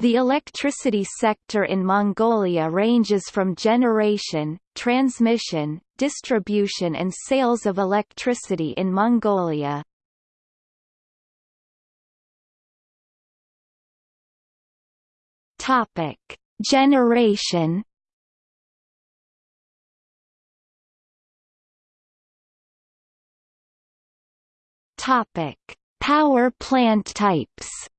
The electricity sector in Mongolia ranges from generation, transmission, distribution and sales of electricity in Mongolia. Topic: Generation. Topic: Power plant types.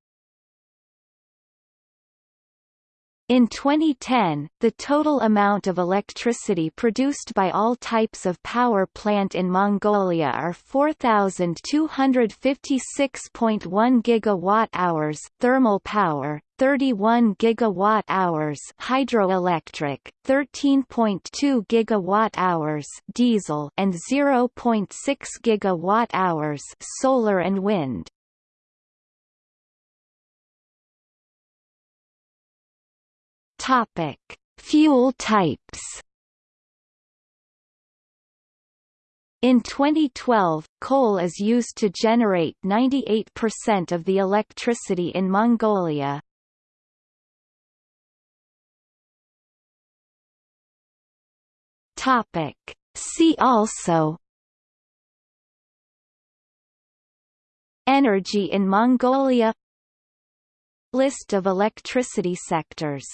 In 2010, the total amount of electricity produced by all types of power plant in Mongolia are 4256.1 gigawatt-hours thermal power, 31 gigawatt-hours hydroelectric, 13.2 gigawatt-hours diesel and 0.6 gigawatt-hours solar and wind. Topic: Fuel types. In 2012, coal is used to generate 98% of the electricity in Mongolia. Topic: See also. Energy in Mongolia. List of electricity sectors